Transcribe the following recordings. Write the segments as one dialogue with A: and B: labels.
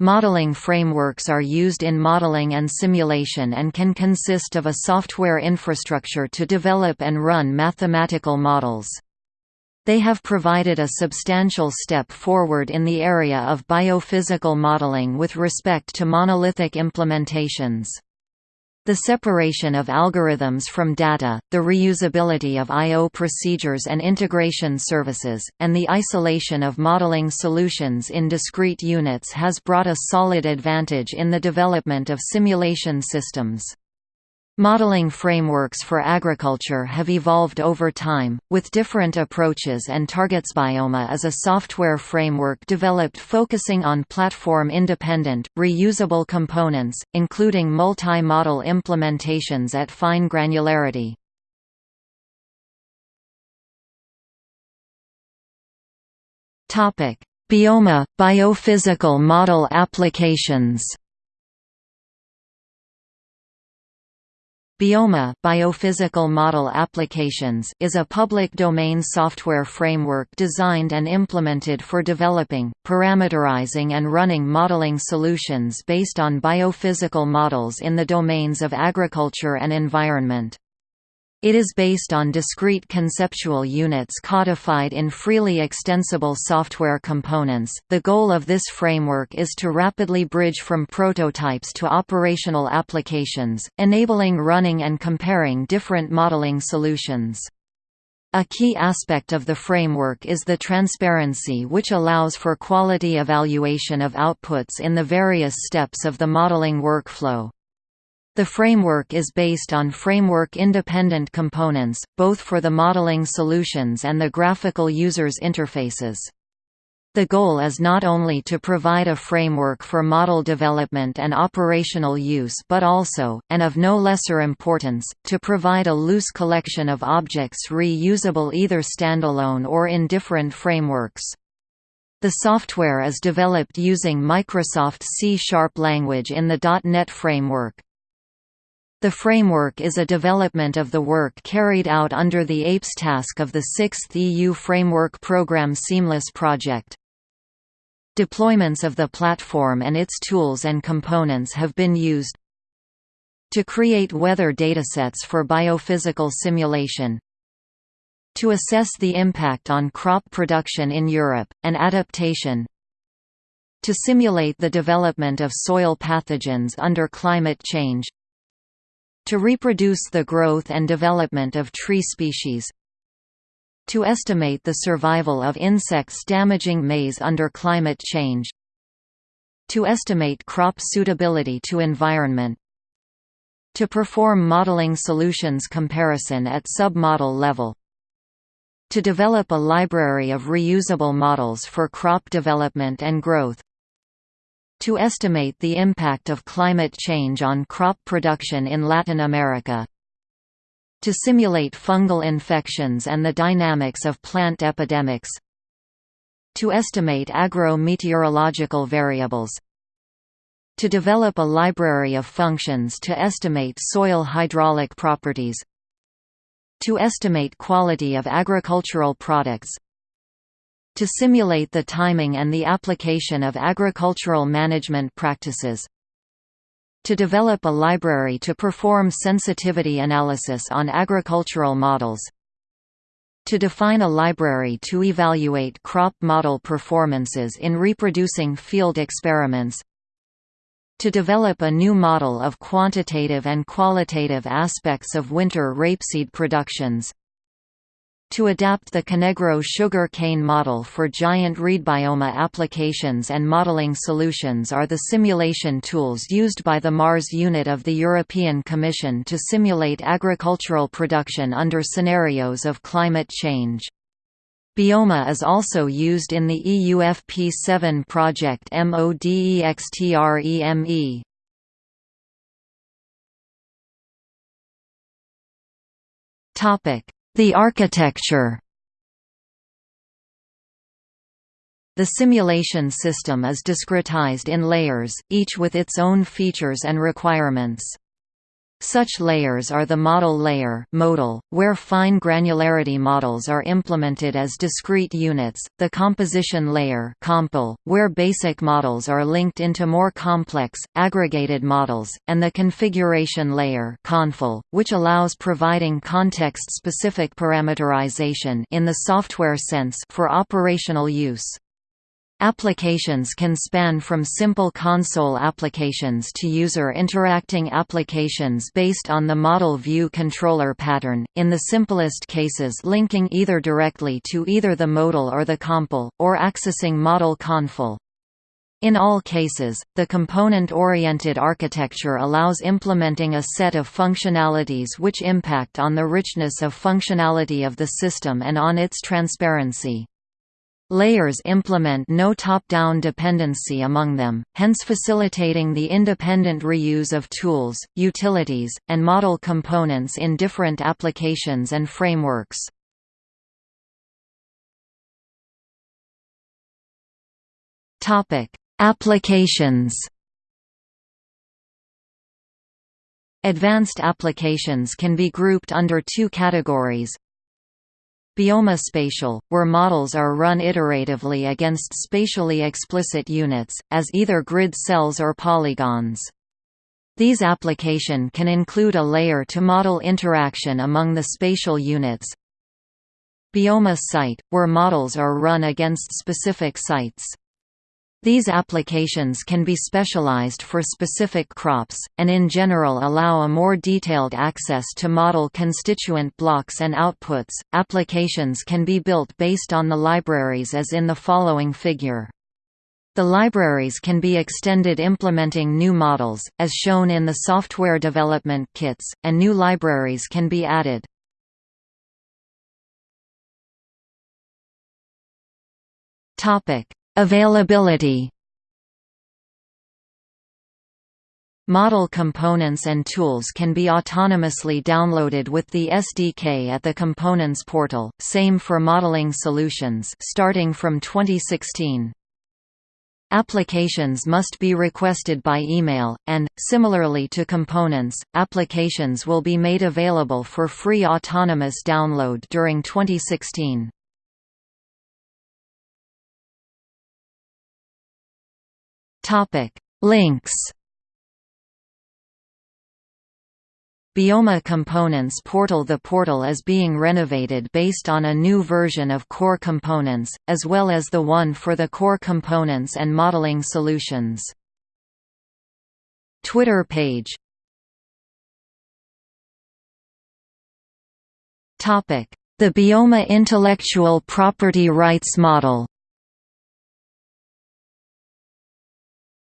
A: Modeling frameworks are used in modeling and simulation and can consist of a software infrastructure to develop and run mathematical models. They have provided a substantial step forward in the area of biophysical modeling with respect to monolithic implementations. The separation of algorithms from data, the reusability of I.O. procedures and integration services, and the isolation of modeling solutions in discrete units has brought a solid advantage in the development of simulation systems. Modeling frameworks for agriculture have evolved over time, with different approaches and targets. Bioma is a software framework developed focusing on platform-independent, reusable components, including multi-model implementations at fine granularity. Bioma – biophysical model applications Bioma Biophysical Model Applications is a public domain software framework designed and implemented for developing, parameterizing and running modeling solutions based on biophysical models in the domains of agriculture and environment. It is based on discrete conceptual units codified in freely extensible software components. The goal of this framework is to rapidly bridge from prototypes to operational applications, enabling running and comparing different modeling solutions. A key aspect of the framework is the transparency which allows for quality evaluation of outputs in the various steps of the modeling workflow. The framework is based on framework-independent components, both for the modeling solutions and the graphical user's interfaces. The goal is not only to provide a framework for model development and operational use but also, and of no lesser importance, to provide a loose collection of objects reusable either standalone or in different frameworks. The software is developed using Microsoft C-sharp language in the .NET framework. The framework is a development of the work carried out under the APES task of the 6th EU Framework Programme Seamless project. Deployments of the platform and its tools and components have been used to create weather datasets for biophysical simulation, to assess the impact on crop production in Europe, and adaptation, to simulate the development of soil pathogens under climate change, to reproduce the growth and development of tree species. To estimate the survival of insects damaging maize under climate change. To estimate crop suitability to environment. To perform modeling solutions comparison at sub-model level. To develop a library of reusable models for crop development and growth to estimate the impact of climate change on crop production in Latin America. To simulate fungal infections and the dynamics of plant epidemics. To estimate agro-meteorological variables. To develop a library of functions to estimate soil hydraulic properties. To estimate quality of agricultural products, to simulate the timing and the application of agricultural management practices. To develop a library to perform sensitivity analysis on agricultural models. To define a library to evaluate crop model performances in reproducing field experiments to develop a new model of quantitative and qualitative aspects of winter rapeseed productions to adapt the Canegro sugar cane model for giant reed bioma applications and modeling solutions are the simulation tools used by the MARS unit of the European Commission to simulate agricultural production under scenarios of climate change. Bioma is also used in the EUFP7 project MODEXTREME. Topic the architecture The simulation system is discretized in layers, each with its own features and requirements. Such layers are the model layer ModL, where fine granularity models are implemented as discrete units, the composition layer CompL, where basic models are linked into more complex, aggregated models, and the configuration layer ConfL, which allows providing context-specific parameterization in the software sense for operational use. Applications can span from simple console applications to user interacting applications based on the model view controller pattern, in the simplest cases linking either directly to either the ModL or the CompL, or accessing model ConfL. In all cases, the component-oriented architecture allows implementing a set of functionalities which impact on the richness of functionality of the system and on its transparency. Layers implement no top-down dependency among them, hence facilitating the independent reuse of tools, utilities, and model components in different applications and frameworks. Applications Advanced applications can be grouped under two categories, Bioma spatial, where models are run iteratively against spatially explicit units, as either grid cells or polygons. These application can include a layer-to-model interaction among the spatial units. Bioma site, where models are run against specific sites. These applications can be specialized for specific crops, and in general allow a more detailed access to model constituent blocks and outputs. Applications can be built based on the libraries as in the following figure. The libraries can be extended implementing new models, as shown in the software development kits, and new libraries can be added. Topic: Availability Model components and tools can be autonomously downloaded with the SDK at the Components portal, same for modeling solutions starting from 2016. Applications must be requested by email, and, similarly to components, applications will be made available for free autonomous download during 2016. Topic: Links. Bioma Components portal The portal is being renovated based on a new version of Core Components, as well as the one for the Core Components and Modeling Solutions. Twitter page The Bioma Intellectual Property Rights Model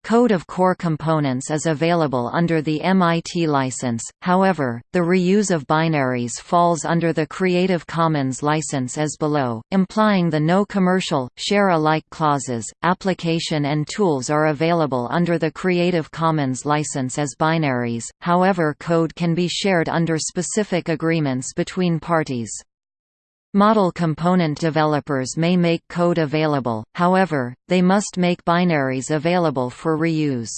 A: Code of core components is available under the MIT license, however, the reuse of binaries falls under the Creative Commons license as below, implying the no commercial, share-alike clauses. Application and tools are available under the Creative Commons license as binaries, however code can be shared under specific agreements between parties. Model component developers may make code available, however, they must make binaries available for reuse.